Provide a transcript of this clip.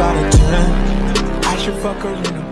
10 I should fuck her in a